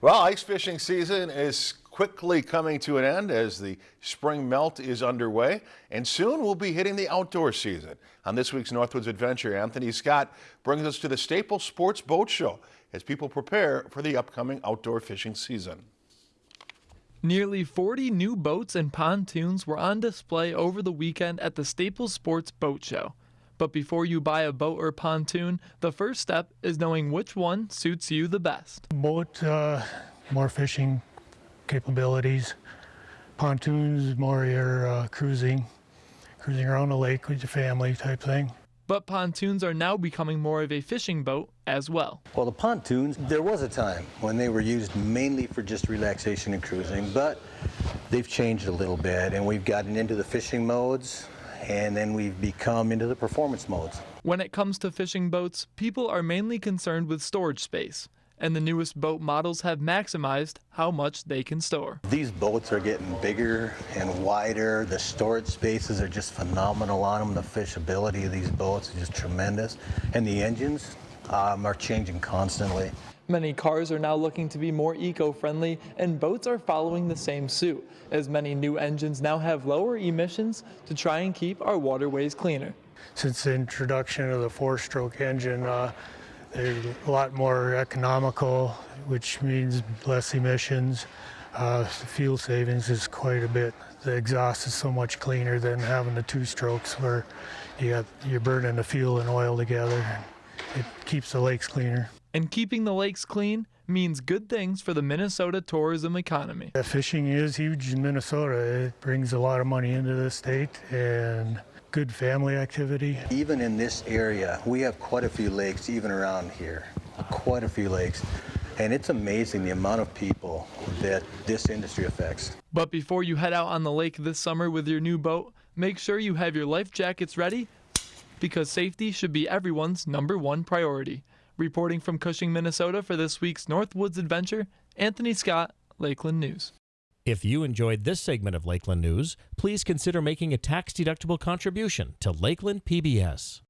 Well, ice fishing season is quickly coming to an end as the spring melt is underway, and soon we'll be hitting the outdoor season. On this week's Northwoods Adventure, Anthony Scott brings us to the Staples Sports Boat Show as people prepare for the upcoming outdoor fishing season. Nearly 40 new boats and pontoons were on display over the weekend at the Staples Sports Boat Show. But before you buy a boat or pontoon, the first step is knowing which one suits you the best. Boat, uh, more fishing capabilities. Pontoons, more your uh, cruising, cruising around the lake with your family type thing. But pontoons are now becoming more of a fishing boat as well. Well, the pontoons, there was a time when they were used mainly for just relaxation and cruising, but they've changed a little bit and we've gotten into the fishing modes and then we've become into the performance modes. When it comes to fishing boats, people are mainly concerned with storage space, and the newest boat models have maximized how much they can store. These boats are getting bigger and wider. The storage spaces are just phenomenal on them. The fishability of these boats is just tremendous. And the engines um, are changing constantly. Many cars are now looking to be more eco-friendly and boats are following the same suit, as many new engines now have lower emissions to try and keep our waterways cleaner. Since the introduction of the four-stroke engine, uh, they're a lot more economical, which means less emissions. Uh, the fuel savings is quite a bit. The exhaust is so much cleaner than having the two strokes where you got, you're burning the fuel and oil together. It keeps the lakes cleaner. And keeping the lakes clean means good things for the Minnesota tourism economy. The fishing is huge in Minnesota. It brings a lot of money into the state and good family activity. Even in this area, we have quite a few lakes even around here, quite a few lakes. And it's amazing the amount of people that this industry affects. But before you head out on the lake this summer with your new boat, make sure you have your life jackets ready because safety should be everyone's number one priority. Reporting from Cushing, Minnesota for this week's Northwoods Adventure, Anthony Scott, Lakeland News. If you enjoyed this segment of Lakeland News, please consider making a tax-deductible contribution to Lakeland PBS.